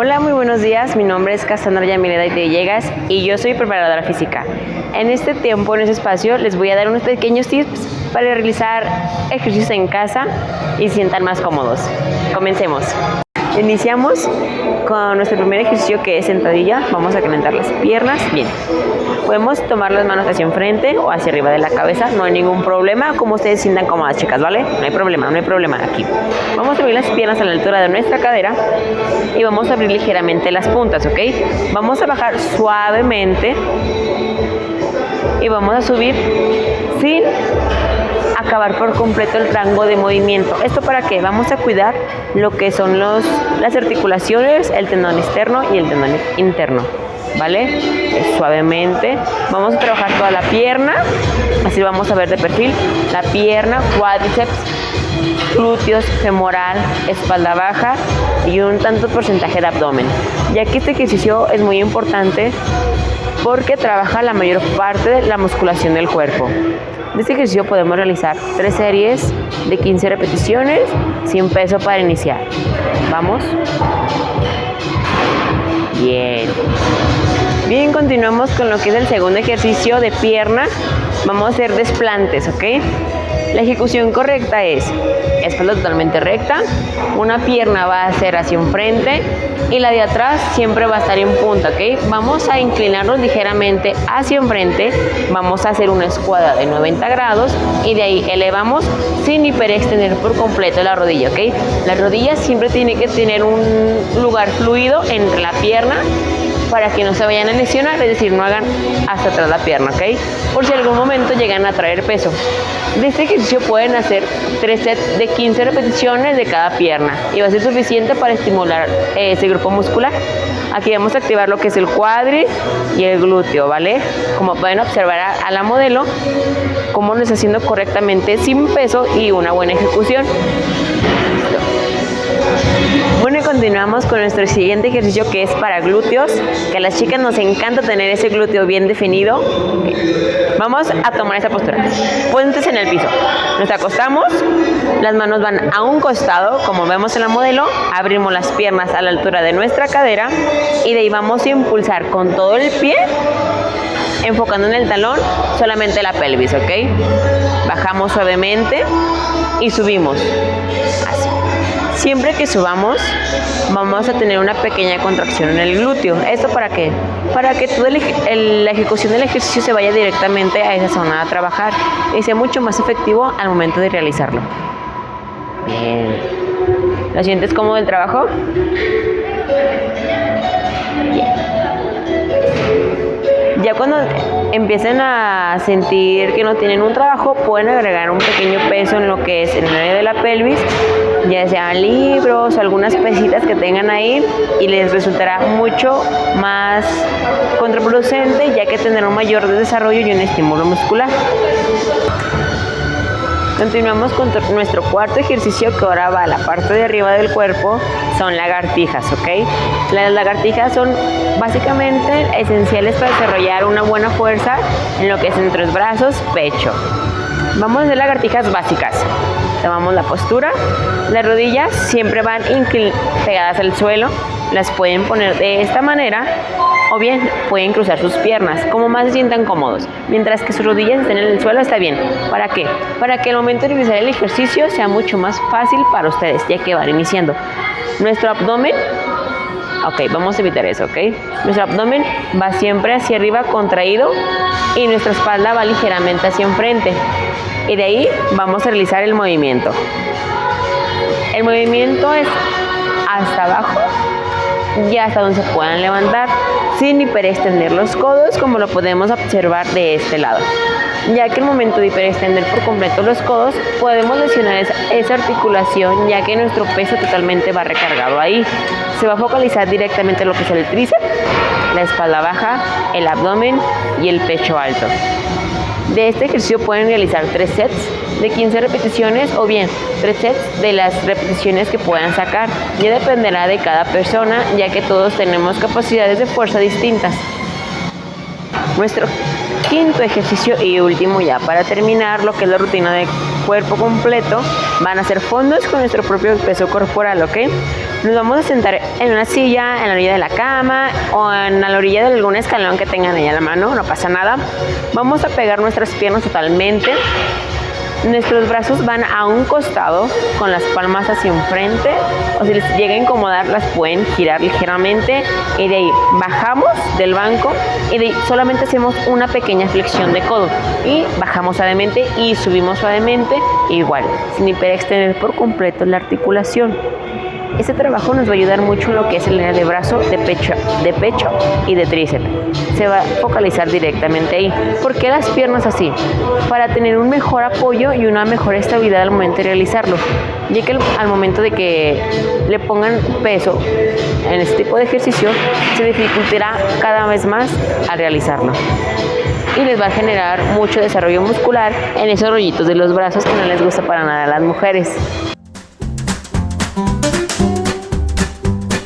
Hola, muy buenos días. Mi nombre es Cassandra Yamileda y Villegas y yo soy preparadora física. En este tiempo, en este espacio, les voy a dar unos pequeños tips para realizar ejercicios en casa y sientan más cómodos. Comencemos. Iniciamos con nuestro primer ejercicio que es sentadilla. Vamos a calentar las piernas. Bien. Podemos tomar las manos hacia enfrente o hacia arriba de la cabeza. No hay ningún problema. Como ustedes sientan cómodas, chicas, ¿vale? No hay problema, no hay problema aquí. Vamos a abrir las piernas a la altura de nuestra cadera y vamos a abrir ligeramente las puntas, ¿ok? Vamos a bajar suavemente y vamos a subir sin acabar por completo el rango de movimiento. ¿Esto para qué? Vamos a cuidar lo que son los, las articulaciones, el tendón externo y el tendón interno. ¿Vale? Suavemente. Vamos a trabajar toda la pierna. Así vamos a ver de perfil. La pierna, cuádriceps, glúteos, femoral, espalda baja y un tanto porcentaje de abdomen. Ya que este ejercicio es muy importante porque trabaja la mayor parte de la musculación del cuerpo. De este ejercicio podemos realizar tres series de 15 repeticiones sin peso para iniciar. Vamos. Bien. Bien, continuamos con lo que es el segundo ejercicio de pierna. Vamos a hacer desplantes, ¿ok? La ejecución correcta es espalda totalmente recta, una pierna va a ser hacia enfrente y la de atrás siempre va a estar en punta, ¿ok? Vamos a inclinarnos ligeramente hacia enfrente, vamos a hacer una escuadra de 90 grados y de ahí elevamos sin hiperextender por completo la rodilla, ¿ok? La rodilla siempre tiene que tener un lugar fluido entre la pierna para que no se vayan a lesionar, es decir, no hagan hasta atrás la pierna, ¿ok? Por si algún momento llegan a traer peso. De este ejercicio pueden hacer tres sets de 15 repeticiones de cada pierna y va a ser suficiente para estimular eh, ese grupo muscular. Aquí vamos a activar lo que es el cuadri y el glúteo, ¿vale? Como pueden observar a, la modelo, cómo lo está haciendo correctamente sin peso y una buena ejecución. Continuamos con nuestro siguiente ejercicio que es para glúteos, que a las chicas nos encanta tener ese glúteo bien definido. Vamos a tomar esa postura. Puentes en el piso. Nos acostamos, las manos van a un costado, como vemos en la modelo, abrimos las piernas a la altura de nuestra cadera y de ahí vamos a impulsar con todo el pie enfocando en el talón solamente la pelvis, ¿ok? Bajamos suavemente y subimos. Así. Siempre que subamos, vamos a tener una pequeña contracción en el glúteo. ¿Esto para qué? Para que toda la ejecución del ejercicio se vaya directamente a esa zona a trabajar y sea mucho más efectivo al momento de realizarlo. Bien. ¿Lo sientes cómodo el trabajo? Bien. Ya cuando empiecen a sentir que no tienen un trabajo, pueden agregar un pequeño peso en lo que es el área de la pelvis ya sean libros o algunas pesitas que tengan ahí y les resultará mucho más contraproducente ya que tendrá un mayor desarrollo y un estímulo muscular. Continuamos con nuestro cuarto ejercicio que ahora va a la parte de arriba del cuerpo, son lagartijas, ¿ok? Las lagartijas son básicamente esenciales para desarrollar una buena fuerza en lo que es entre los brazos, pecho. Vamos a hacer lagartijas básicas. Tomamos la postura, las rodillas siempre van pegadas al suelo, las pueden poner de esta manera o bien pueden cruzar sus piernas, como más se sientan cómodos. Mientras que sus rodillas estén en el suelo está bien. ¿Para qué? Para que el momento de realizar el ejercicio sea mucho más fácil para ustedes, ya que van iniciando. Nuestro abdomen Ok, vamos a evitar eso, ¿ok? Nuestro abdomen va siempre hacia arriba contraído y nuestra espalda va ligeramente hacia enfrente. Y de ahí vamos a realizar el movimiento. El movimiento es hasta abajo y hasta donde se puedan levantar sin hiperextender los codos como lo podemos observar de este lado ya que el momento de hiperextender por completo los codos podemos lesionar esa, esa, articulación ya que nuestro peso totalmente va recargado ahí. Se va a focalizar directamente en lo que es el tríceps, la espalda baja, el abdomen y el pecho alto. De este ejercicio pueden realizar tres sets de 15 repeticiones o bien tres sets de las repeticiones que puedan sacar. Ya dependerá de cada persona ya que todos tenemos capacidades de fuerza distintas. Nuestro quinto ejercicio y último ya para terminar lo que es la rutina de cuerpo completo van a ser fondos con nuestro propio peso corporal, ¿ok? Nos vamos a sentar en una silla, en la orilla de la cama o en la orilla de algún escalón que tengan ahí a la mano, no pasa nada. Vamos a pegar nuestras piernas totalmente Nuestros brazos van a un costado con las palmas hacia enfrente o si les llega a incomodar las pueden girar ligeramente y de ahí bajamos del banco y de ahí solamente hacemos una pequeña flexión de codo y bajamos suavemente y subimos suavemente igual sin hiperextender por completo la articulación. Este trabajo nos va a ayudar mucho en lo que es el área de brazo, de pecho, de pecho y de tríceps. Se va a focalizar directamente ahí. ¿Por qué las piernas así? Para tener un mejor apoyo y una mejor estabilidad al momento de realizarlo. Ya que al momento de que le pongan peso en este tipo de ejercicio, se dificultará cada vez más al realizarlo y les va a generar mucho desarrollo muscular en esos rollitos de los brazos que no les gusta para nada a las mujeres.